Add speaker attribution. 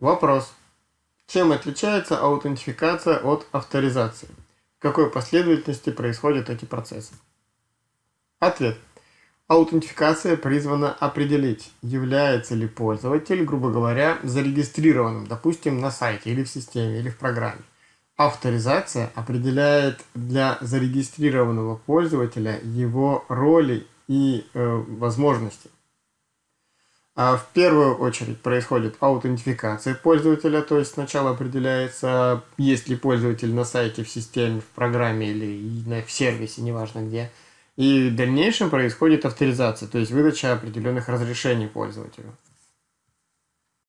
Speaker 1: Вопрос. Чем отличается аутентификация от авторизации? В какой последовательности происходят эти процессы? Ответ. Аутентификация призвана определить, является ли пользователь, грубо говоря, зарегистрированным, допустим, на сайте или в системе, или в программе. Авторизация определяет для зарегистрированного пользователя его роли и э, возможности. А в первую очередь происходит аутентификация пользователя, то есть сначала определяется, есть ли пользователь на сайте, в системе, в программе или в сервисе, неважно где. И в дальнейшем происходит авторизация, то есть выдача определенных разрешений пользователю.